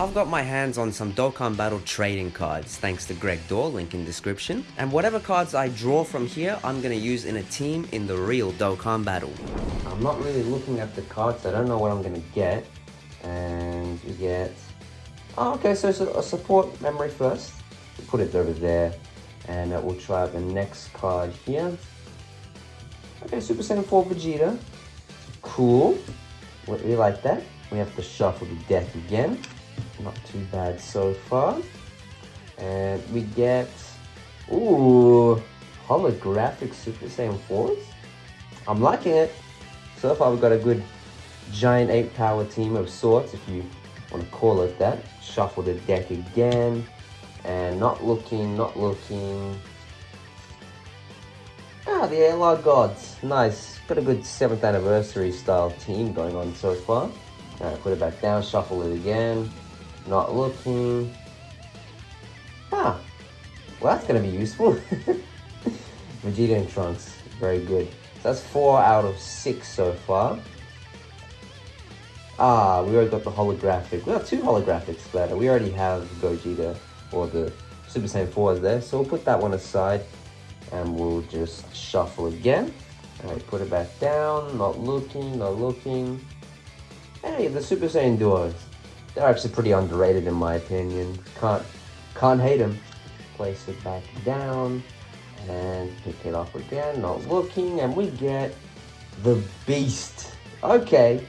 I've got my hands on some Dokkan Battle trading cards thanks to Greg Dorr, link in description. And whatever cards I draw from here, I'm going to use in a team in the real Dokkan Battle. I'm not really looking at the cards, I don't know what I'm going to get. And we get... Oh, okay, so it's a support memory first. We'll put it over there. And uh, we'll try the next card here. Okay, Super Saiyan 4 Vegeta. Cool. We like that. We have to shuffle the deck again. Not too bad so far. And we get, ooh, holographic Super Saiyan 4s. I'm liking it. So far we've got a good Giant Ape Power team of sorts, if you want to call it that. Shuffle the deck again. And not looking, not looking. Ah, the ALR Gods. Nice. Got a good 7th anniversary style team going on so far. Put it back down, shuffle it again. Not looking. Ah, well that's going to be useful. Vegeta and Trunks, very good. So that's four out of six so far. Ah, we already got the holographic. We got two holographics better. We already have Gogeta or the Super Saiyan 4s there. So we'll put that one aside and we'll just shuffle again. Alright, put it back down. Not looking, not looking. Hey, the Super Saiyan duos. They're actually pretty underrated in my opinion. Can't can't hate them. Place it back down and pick it up again. Not looking, and we get the Beast. Okay.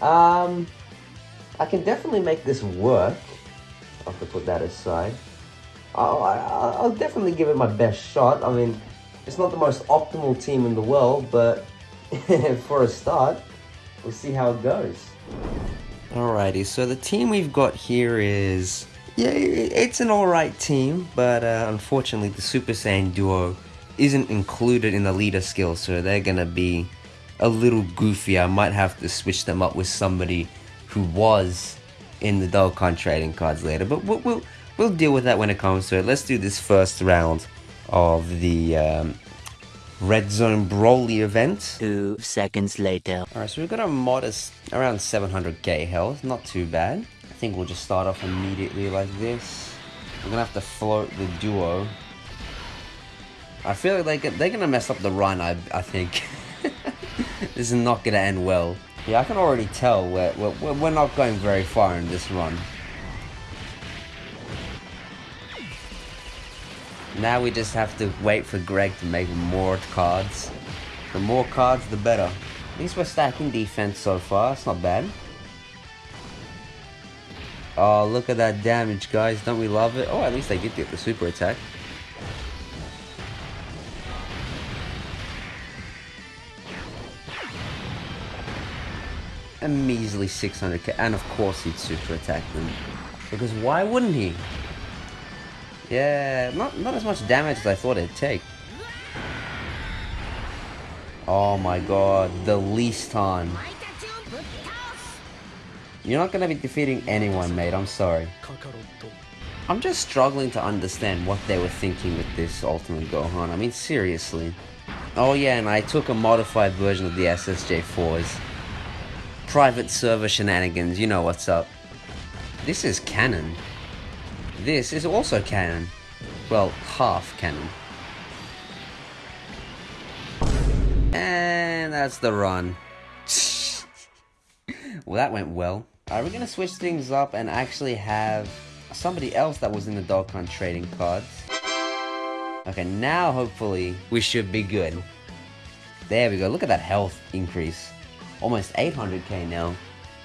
Um, I can definitely make this work. I'll have to put that aside. I'll, I'll definitely give it my best shot. I mean, it's not the most optimal team in the world, but for a start, we'll see how it goes. Alrighty, so the team we've got here is... Yeah, it's an alright team, but uh, unfortunately the Super Saiyan duo isn't included in the leader skill, so they're gonna be a little goofy. I might have to switch them up with somebody who was in the Dokkan trading cards later, but we'll, we'll, we'll deal with that when it comes to it. Let's do this first round of the um, Red Zone Broly event. Two seconds later. Alright, so we've got a modest around 700k health, not too bad. I think we'll just start off immediately like this. We're gonna have to float the duo. I feel like they they're gonna mess up the run, I, I think. this is not gonna end well. Yeah, I can already tell we're, we're, we're not going very far in this run. Now we just have to wait for Greg to make more cards. The more cards, the better. At least we're stacking defense so far. It's not bad. Oh, look at that damage, guys. Don't we love it? Oh, at least they did get the super attack. A measly 600k. And of course he'd super attack them. Because why wouldn't he? Yeah, not, not as much damage as I thought it'd take. Oh my god, the least time. You're not gonna be defeating anyone, mate, I'm sorry. I'm just struggling to understand what they were thinking with this Ultimate Gohan. I mean, seriously. Oh yeah, and I took a modified version of the SSJ4s. Private server shenanigans, you know what's up. This is canon. This is also canon. Well, half canon. And that's the run. well, that went well. Are we gonna switch things up and actually have somebody else that was in the Dokkan trading cards? Okay, now hopefully we should be good. There we go. Look at that health increase. Almost 800k now.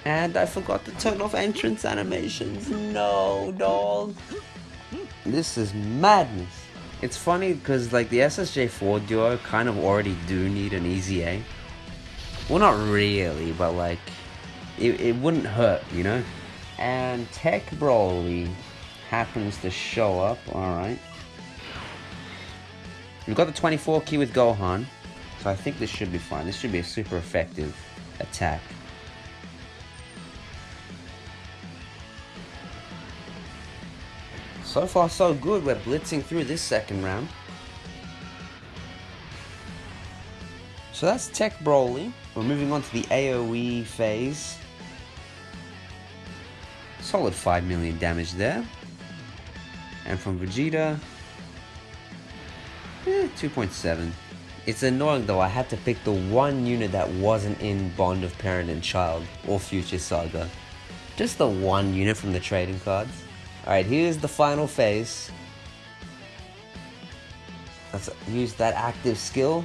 And I forgot to turn off entrance animations. No, dog. This is madness. It's funny because like the SSJ4 duo kind of already do need an EZA. Well, not really, but like it, it wouldn't hurt, you know? And Tech Broly happens to show up, alright. We've got the 24 key with Gohan, so I think this should be fine. This should be a super effective attack. So far so good, we're blitzing through this second round. So that's Tech Broly. We're moving on to the AoE phase. solid 5 million damage there. And from Vegeta, eh, 2.7. It's annoying though, I had to pick the one unit that wasn't in Bond of Parent and Child or Future Saga. Just the one unit from the trading cards. Alright, here's the final phase. Let's use that active skill.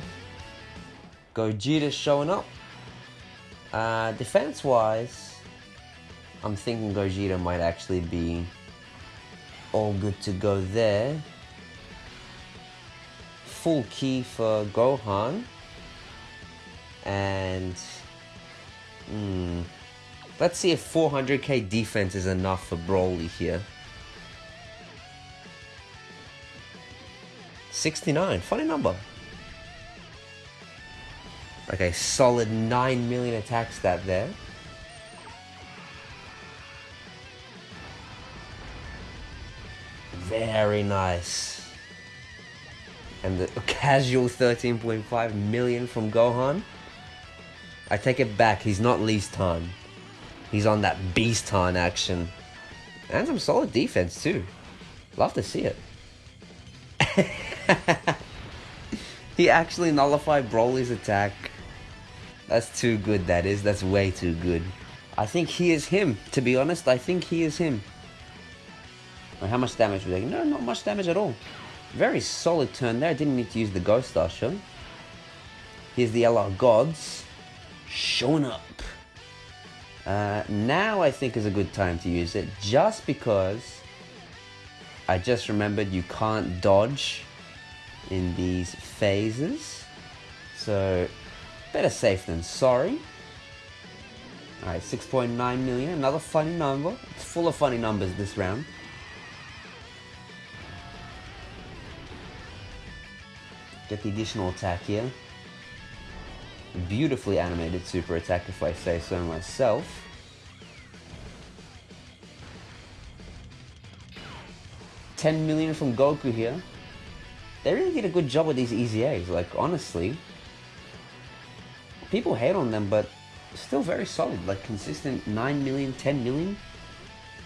Gogeta showing up. Uh, defense wise, I'm thinking Gogeta might actually be all good to go there. Full key for Gohan. And hmm, let's see if 400k defense is enough for Broly here. 69, funny number. Okay, solid 9 million attack stat there. Very nice. And the casual 13.5 million from Gohan. I take it back, he's not least time. He's on that beast time action. And some solid defense too. Love to see it. he actually nullified Broly's attack. That's too good, that is. That's way too good. I think he is him, to be honest. I think he is him. how much damage was that? No, not much damage at all. Very solid turn there. Didn't need to use the Ghost Usher. Here's the LR Gods. Showing up. Uh, now I think is a good time to use it, just because I just remembered you can't dodge in these phases. So better safe than sorry. Alright, 6.9 million, another funny number. It's full of funny numbers this round. Get the additional attack here. Beautifully animated super attack if I say so myself. Ten million from Goku here. They really did a good job with these easy EZAs, like honestly. People hate on them, but still very solid, like consistent 9 million, 10 million.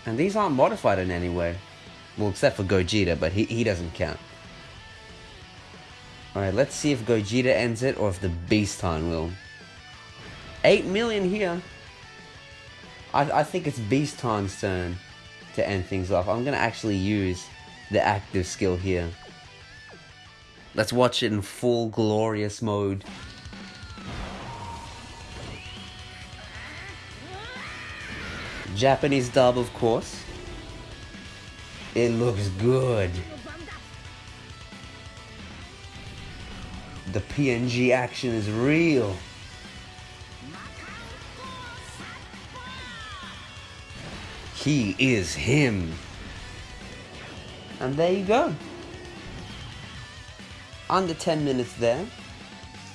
And these aren't modified in any way. Well, except for Gogeta, but he, he doesn't count. Alright, let's see if Gogeta ends it or if the Beaston will. 8 million here. I, I think it's Beaston's turn to end things off. I'm going to actually use the active skill here. Let's watch it in full glorious mode. Japanese dub, of course. It looks good. The PNG action is real. He is him. And there you go. Under 10 minutes there.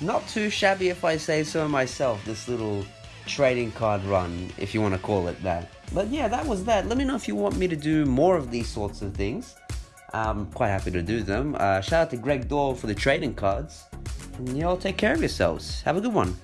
Not too shabby if I say so myself, this little trading card run, if you want to call it that. But yeah, that was that. Let me know if you want me to do more of these sorts of things. I'm quite happy to do them. Uh, shout out to Greg Doyle for the trading cards. And y'all take care of yourselves. Have a good one.